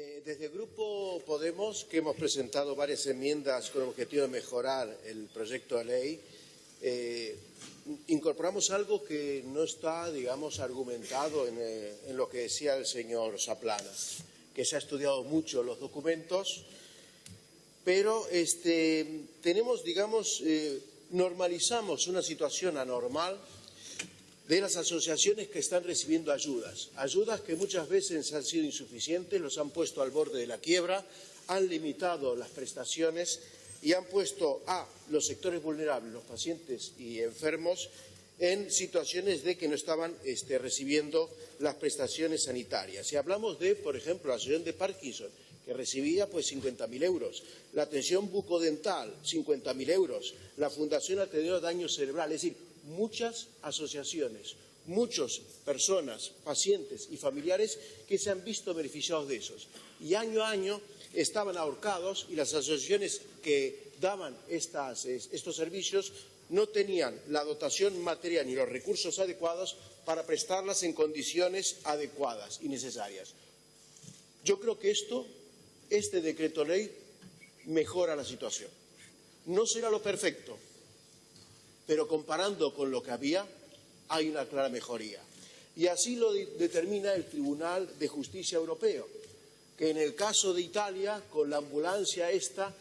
Eh, desde el Grupo Podemos, que hemos presentado varias enmiendas con el objetivo de mejorar el proyecto de ley, eh, incorporamos algo que no está, digamos, argumentado eh, en, lo que decía el señor Saplana, que se ha estudiado mucho los documentos, pero este, tenemos, digamos, normalizamos una situación anormal de las asociaciones que están recibiendo ayudas, ayudas que muchas veces han sido insuficientes, los han puesto al borde de la quiebra, han limitado las prestaciones y han puesto a los sectores vulnerables, los pacientes y enfermos, en situaciones de que no estaban este, recibiendo las prestaciones sanitarias. Si hablamos de, por ejemplo, la asociación de Parkinson, que recibía pues 50.000 euros, la atención bucodental, 50.000 euros, la Fundación Ateneo Daño Cerebral, es decir, muchas asociaciones, muchas personas, pacientes y familiares que se han visto beneficiados de esos. Y año a año estaban ahorcados y las asociaciones que daban estos servicios no tenían la dotación material ni los recursos adecuados para prestarlas en condiciones adecuadas y necesarias. Yo creo que esto, este decreto ley, mejora la situación. No será lo perfecto, pero comparando con lo que había, hay una clara mejoría. Y así lo determina el Tribunal de Justicia Europeo, que en el caso de Italia, con la ambulancia esta,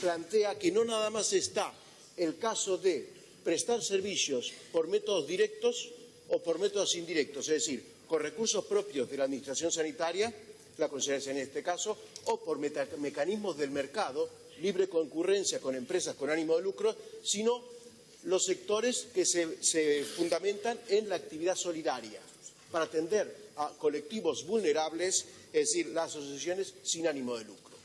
plantea que no nada más está el caso de prestar servicios por métodos directos o por métodos indirectos, es decir, con recursos propios de la Administración Sanitaria, la Consejería en este caso, o por mecanismos del mercado, libre concurrencia con empresas con ánimo de lucro, sino los sectores que se, fundamentan en la actividad solidaria para atender a colectivos vulnerables, es decir, las asociaciones sin ánimo de lucro.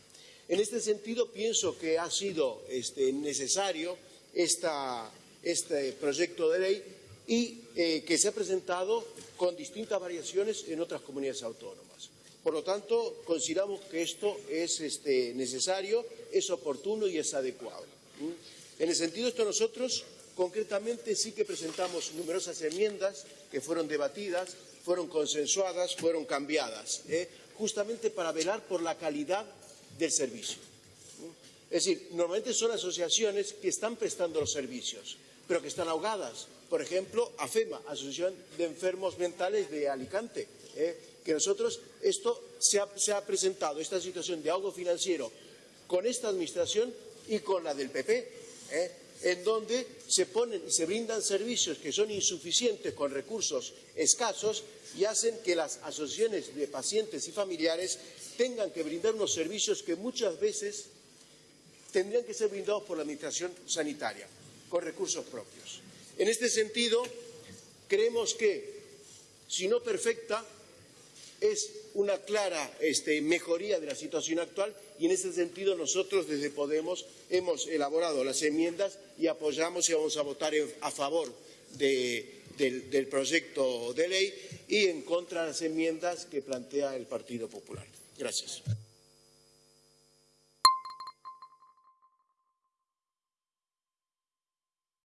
En este sentido, pienso que ha sido este, necesario este proyecto de ley y eh, que se ha presentado con distintas variaciones en otras comunidades autónomas. Por lo tanto, consideramos que esto es este, necesario, es oportuno y es adecuado. En el sentido de esto, nosotros Concretamente sí que presentamos numerosas enmiendas que fueron debatidas, fueron consensuadas, fueron cambiadas, ¿eh? justamente para velar por la calidad del servicio. Es decir, normalmente son asociaciones que están prestando los servicios, pero que están ahogadas. Por ejemplo, AFEMA, Asociación de Enfermos Mentales de Alicante, ¿eh? que nosotros, esto se ha, se ha presentado, esta situación de ahogo financiero, con esta administración y con la del PP. En donde se ponen y se brindan servicios que son insuficientes con recursos escasos y hacen que las asociaciones de pacientes y familiares tengan que brindar unos servicios que muchas veces tendrían que ser brindados por la Administración Sanitaria, con recursos propios. En este sentido, creemos que, si no perfecta, es una clara este, mejoría de la situación actual y en ese sentido nosotros desde Podemos hemos elaborado las enmiendas y apoyamos y vamos a votar a favor del, proyecto de ley y en contra de las enmiendas que plantea el Partido Popular. Gracias.